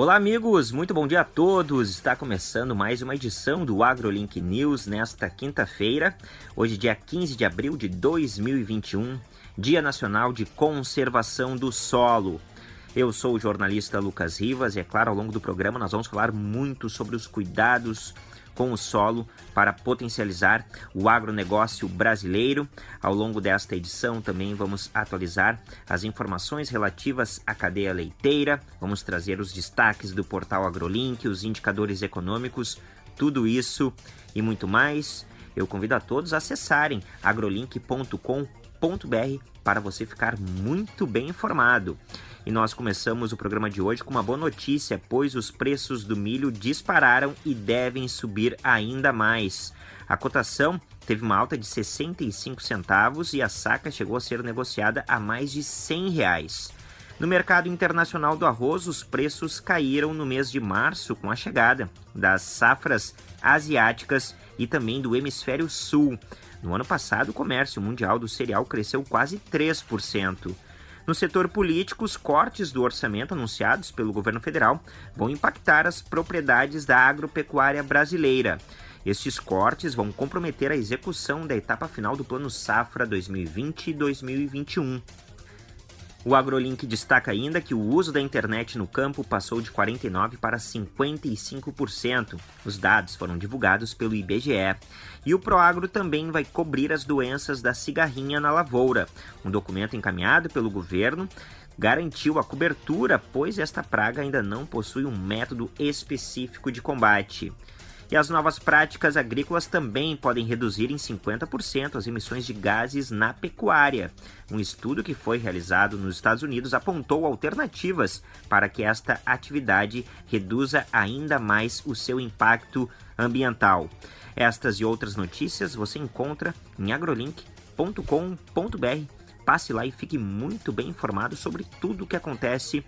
Olá, amigos, muito bom dia a todos. Está começando mais uma edição do AgroLink News nesta quinta-feira, hoje, dia 15 de abril de 2021, Dia Nacional de Conservação do Solo. Eu sou o jornalista Lucas Rivas e, é claro, ao longo do programa nós vamos falar muito sobre os cuidados com o solo para potencializar o agronegócio brasileiro. Ao longo desta edição também vamos atualizar as informações relativas à cadeia leiteira, vamos trazer os destaques do portal AgroLink, os indicadores econômicos, tudo isso e muito mais. Eu convido a todos a acessarem agrolink.com.br para você ficar muito bem informado. E nós começamos o programa de hoje com uma boa notícia, pois os preços do milho dispararam e devem subir ainda mais. A cotação teve uma alta de 65 centavos e a saca chegou a ser negociada a mais de 100 reais. No mercado internacional do arroz, os preços caíram no mês de março com a chegada das safras asiáticas e também do hemisfério sul. No ano passado, o comércio mundial do cereal cresceu quase 3%. No setor político, os cortes do orçamento anunciados pelo governo federal vão impactar as propriedades da agropecuária brasileira. Estes cortes vão comprometer a execução da etapa final do Plano Safra 2020-2021. O AgroLink destaca ainda que o uso da internet no campo passou de 49% para 55%. Os dados foram divulgados pelo IBGE. E o Proagro também vai cobrir as doenças da cigarrinha na lavoura. Um documento encaminhado pelo governo garantiu a cobertura, pois esta praga ainda não possui um método específico de combate. E as novas práticas agrícolas também podem reduzir em 50% as emissões de gases na pecuária. Um estudo que foi realizado nos Estados Unidos apontou alternativas para que esta atividade reduza ainda mais o seu impacto ambiental. Estas e outras notícias você encontra em agrolink.com.br. Passe lá e fique muito bem informado sobre tudo o que acontece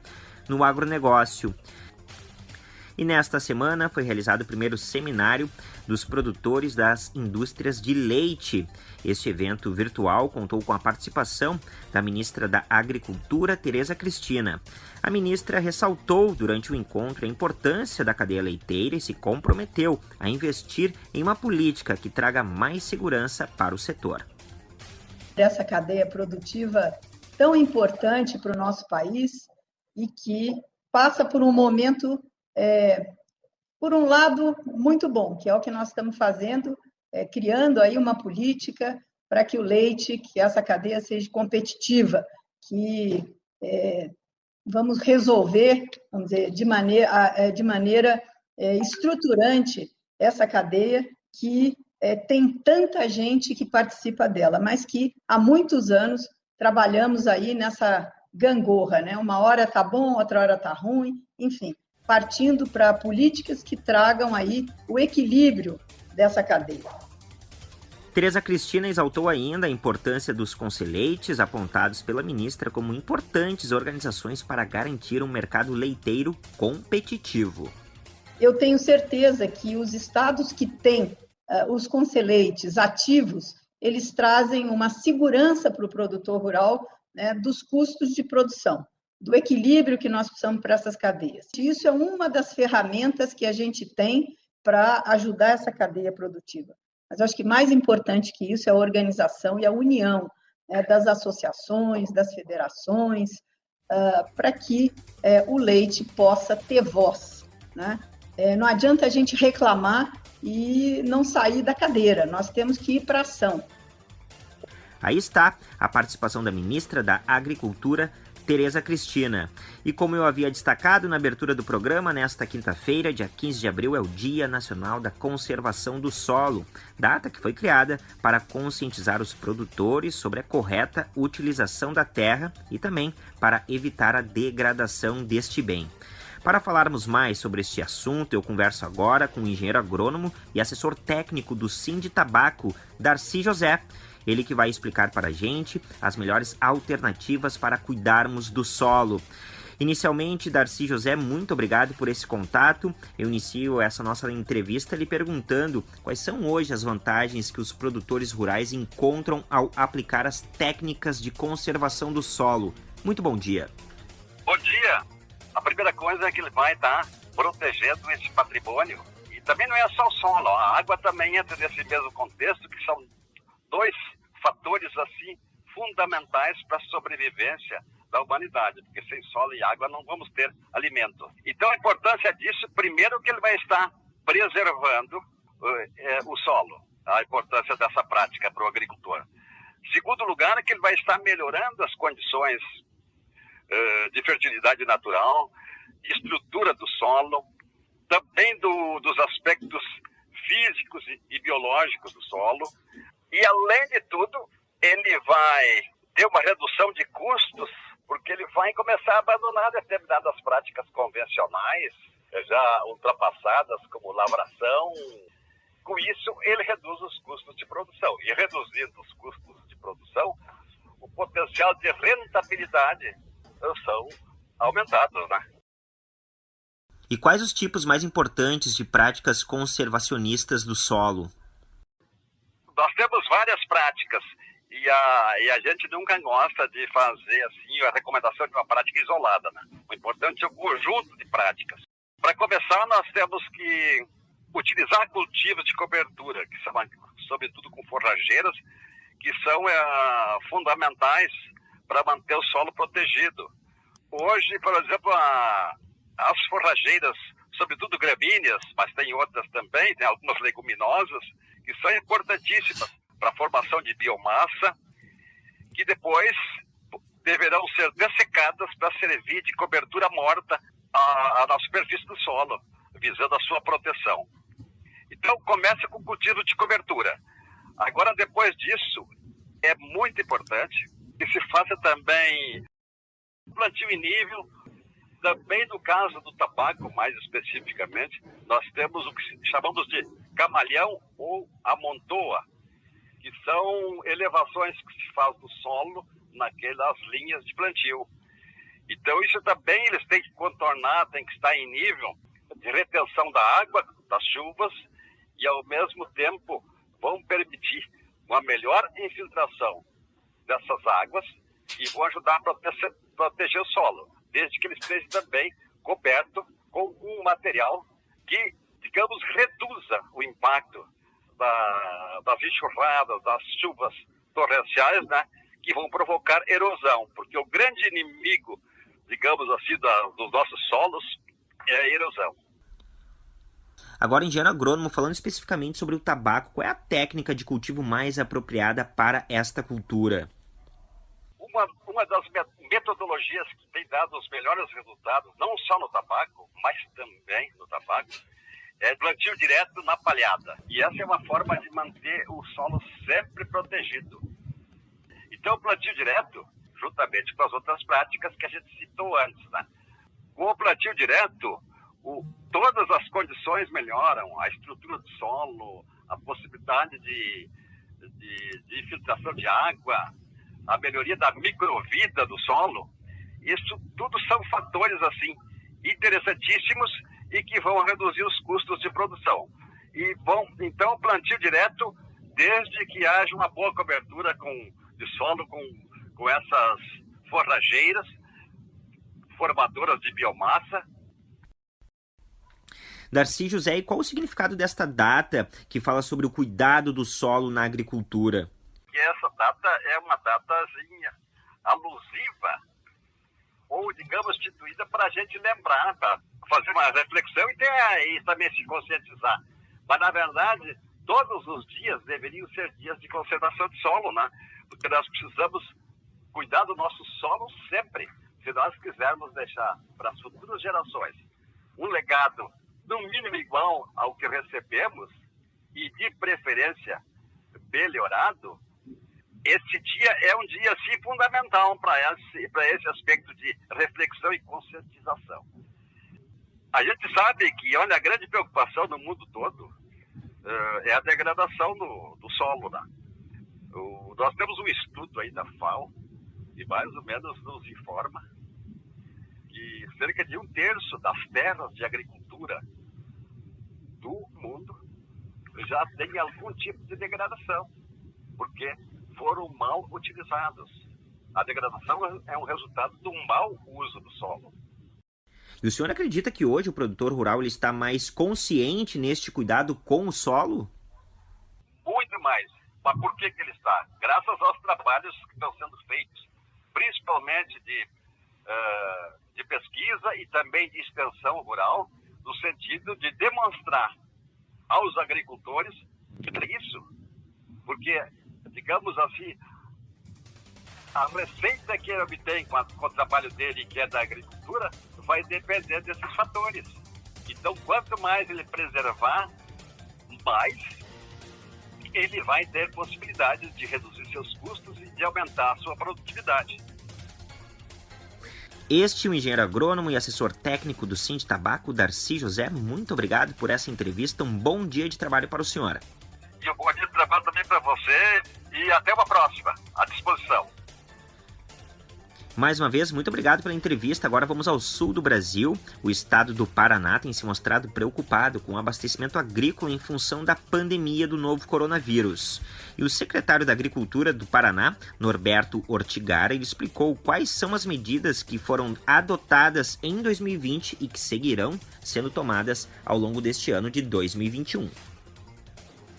no agronegócio. E nesta semana foi realizado o primeiro seminário dos produtores das indústrias de leite. Este evento virtual contou com a participação da ministra da Agricultura, Tereza Cristina. A ministra ressaltou durante o encontro a importância da cadeia leiteira e se comprometeu a investir em uma política que traga mais segurança para o setor. Dessa cadeia produtiva tão importante para o nosso país e que passa por um momento é, por um lado, muito bom, que é o que nós estamos fazendo, é, criando aí uma política para que o leite, que essa cadeia seja competitiva, que é, vamos resolver, vamos dizer, de maneira, é, de maneira é, estruturante essa cadeia que é, tem tanta gente que participa dela, mas que há muitos anos trabalhamos aí nessa gangorra, né? Uma hora tá bom, outra hora tá ruim, enfim partindo para políticas que tragam aí o equilíbrio dessa cadeia. Tereza Cristina exaltou ainda a importância dos conselheites apontados pela ministra como importantes organizações para garantir um mercado leiteiro competitivo. Eu tenho certeza que os estados que têm uh, os conselheites ativos, eles trazem uma segurança para o produtor rural né, dos custos de produção do equilíbrio que nós precisamos para essas cadeias. Isso é uma das ferramentas que a gente tem para ajudar essa cadeia produtiva. Mas eu acho que mais importante que isso é a organização e a união né, das associações, das federações, uh, para que uh, o leite possa ter voz. Né? Uh, não adianta a gente reclamar e não sair da cadeira, nós temos que ir para ação. Aí está a participação da ministra da Agricultura, Tereza Cristina. E como eu havia destacado na abertura do programa, nesta quinta-feira, dia 15 de abril, é o Dia Nacional da Conservação do Solo, data que foi criada para conscientizar os produtores sobre a correta utilização da terra e também para evitar a degradação deste bem. Para falarmos mais sobre este assunto, eu converso agora com o engenheiro agrônomo e assessor técnico do Sind Tabaco, Darcy José. Ele que vai explicar para a gente as melhores alternativas para cuidarmos do solo. Inicialmente, Darcy José, muito obrigado por esse contato. Eu inicio essa nossa entrevista lhe perguntando quais são hoje as vantagens que os produtores rurais encontram ao aplicar as técnicas de conservação do solo. Muito bom dia. Bom dia. A primeira coisa é que ele vai estar protegendo esse patrimônio. E também não é só o solo, a água também entra nesse mesmo contexto, que são dois fatores assim fundamentais para a sobrevivência da humanidade, porque sem solo e água não vamos ter alimento. Então a importância disso, primeiro que ele vai estar preservando uh, o solo, a importância dessa prática para o agricultor. Segundo lugar, que ele vai estar melhorando as condições uh, de fertilidade natural, estrutura do solo, também do, dos aspectos físicos e, e biológicos do solo. E, além de tudo, ele vai ter uma redução de custos, porque ele vai começar a abandonar determinadas práticas convencionais, já ultrapassadas, como lavração. Com isso, ele reduz os custos de produção. E reduzindo os custos de produção, o potencial de rentabilidade são aumentados, né? E quais os tipos mais importantes de práticas conservacionistas do solo? Nós temos várias práticas e a, e a gente nunca gosta de fazer assim a recomendação de uma prática isolada. Né? O importante é o conjunto de práticas. Para começar, nós temos que utilizar cultivos de cobertura, que são, sobretudo com forrageiras, que são é, fundamentais para manter o solo protegido. Hoje, por exemplo, a, as forrageiras, sobretudo gramíneas, mas tem outras também, tem algumas leguminosas, que são importantíssimas para a formação de biomassa, que depois deverão ser dessecadas para servir de cobertura morta à, à superfície do solo, visando a sua proteção. Então, começa com o cultivo de cobertura. Agora, depois disso, é muito importante que se faça também plantio em nível. Também no caso do tabaco, mais especificamente, nós temos o que chamamos de camalhão ou amontoa, que são elevações que se faz do solo naquelas linhas de plantio. Então isso também eles têm que contornar, têm que estar em nível de retenção da água, das chuvas, e ao mesmo tempo vão permitir uma melhor infiltração dessas águas e vão ajudar a proteger, proteger o solo, desde que ele esteja também coberto com um material que, digamos, reduza o impacto da, das enxurradas, das chuvas torrenciais, né, que vão provocar erosão, porque o grande inimigo, digamos assim, da, dos nossos solos é a erosão. Agora, engenheiro agrônomo, falando especificamente sobre o tabaco, qual é a técnica de cultivo mais apropriada para esta cultura? Uma, uma das metodologias que tem dado os melhores resultados, não só no tabaco, mas também no tabaco, é plantio direto na palhada. E essa é uma forma de manter o solo sempre protegido. Então, o plantio direto, juntamente com as outras práticas que a gente citou antes, né? Com o plantio direto, o, todas as condições melhoram, a estrutura do solo, a possibilidade de, de, de infiltração de água, a melhoria da microvida do solo. Isso tudo são fatores assim interessantíssimos e que vão reduzir os custos de produção. E vão, então, plantio direto, desde que haja uma boa cobertura com, de solo com, com essas forrageiras, formadoras de biomassa. Darcy José, e qual o significado desta data que fala sobre o cuidado do solo na agricultura? Essa data é uma datazinha alusiva, ou digamos, instituída para a gente lembrar, para fazer uma reflexão e, ter, e também se conscientizar. Mas, na verdade, todos os dias deveriam ser dias de conservação de solo, né? Porque nós precisamos cuidar do nosso solo sempre. Se nós quisermos deixar para as futuras gerações um legado, no mínimo igual ao que recebemos, e de preferência melhorado, esse dia é um dia, sim, fundamental para esse, esse aspecto de reflexão e conscientização. A gente sabe que, olha, a grande preocupação no mundo todo uh, é a degradação do, do solo. Né? O, nós temos um estudo aí da FAO, que mais ou menos nos informa que cerca de um terço das terras de agricultura do mundo já tem algum tipo de degradação, porque foram mal utilizados. A degradação é um resultado do mau uso do solo. E o senhor acredita que hoje o produtor rural ele está mais consciente neste cuidado com o solo? Muito mais. Mas por que, que ele está? Graças aos trabalhos que estão sendo feitos, principalmente de, uh, de pesquisa e também de extensão rural, no sentido de demonstrar aos agricultores isso. Porque, digamos assim, a receita que ele obtém com, a, com o trabalho dele, que é da agricultura, vai depender desses fatores. Então, quanto mais ele preservar, mais ele vai ter possibilidades de reduzir seus custos e de aumentar a sua produtividade. Este é o engenheiro agrônomo e assessor técnico do Cinti Tabaco, Darcy José. Muito obrigado por essa entrevista. Um bom dia de trabalho para o senhor. E um bom dia de trabalho também para você. E até uma próxima. À disposição. Mais uma vez, muito obrigado pela entrevista. Agora vamos ao sul do Brasil. O estado do Paraná tem se mostrado preocupado com o abastecimento agrícola em função da pandemia do novo coronavírus. E o secretário da Agricultura do Paraná, Norberto Ortigara, explicou quais são as medidas que foram adotadas em 2020 e que seguirão sendo tomadas ao longo deste ano de 2021.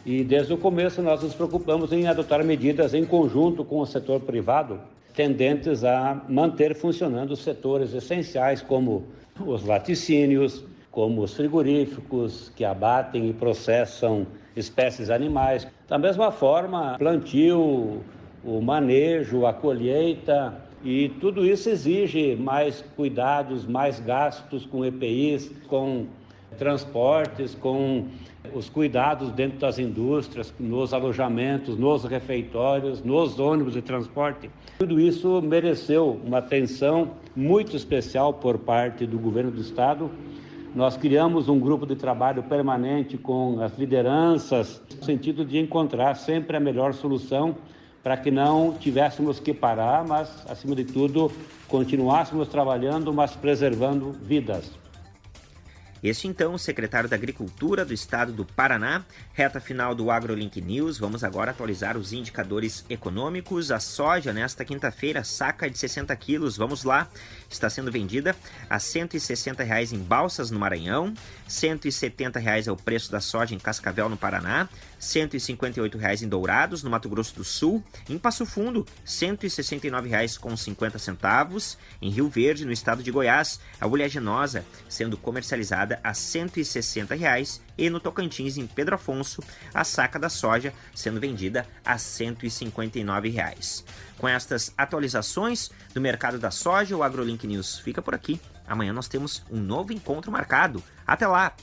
E desde o começo nós nos preocupamos em adotar medidas em conjunto com o setor privado tendentes a manter funcionando setores essenciais, como os laticínios, como os frigoríficos, que abatem e processam espécies animais. Da mesma forma, plantio, o manejo, a colheita, e tudo isso exige mais cuidados, mais gastos com EPIs, com transportes, com os cuidados dentro das indústrias, nos alojamentos, nos refeitórios, nos ônibus de transporte. Tudo isso mereceu uma atenção muito especial por parte do governo do estado. Nós criamos um grupo de trabalho permanente com as lideranças, no sentido de encontrar sempre a melhor solução para que não tivéssemos que parar, mas, acima de tudo, continuássemos trabalhando, mas preservando vidas. Este então, o secretário da Agricultura do Estado do Paraná. Reta final do AgroLink News. Vamos agora atualizar os indicadores econômicos. A soja nesta quinta-feira, saca de 60 quilos, vamos lá, está sendo vendida a 160 reais em Balsas, no Maranhão. 170 reais é o preço da soja em Cascavel, no Paraná. 158 reais em Dourados, no Mato Grosso do Sul. Em Passo Fundo, 169 reais com 50 centavos. Em Rio Verde, no estado de Goiás, a oleaginosa sendo comercializada a 160 reais, e no Tocantins, em Pedro Afonso, a saca da soja sendo vendida a 159 reais. Com estas atualizações do mercado da soja, o AgroLink News fica por aqui. Amanhã nós temos um novo encontro marcado. Até lá!